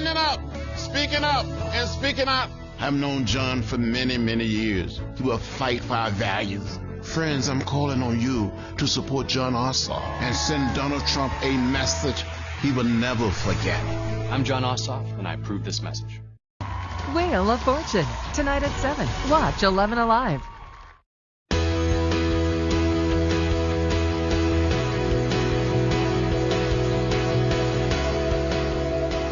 standing up, speaking up, and speaking out. I've known Jon for many, many years. He will fight for our values. Friends, I'm calling on you to support Jon Ossoff and send Donald Trump a message he will never forget. I'm Jon Ossoff, and I approve this message. Wheel of Fortune, tonight at 7. Watch 11 Alive.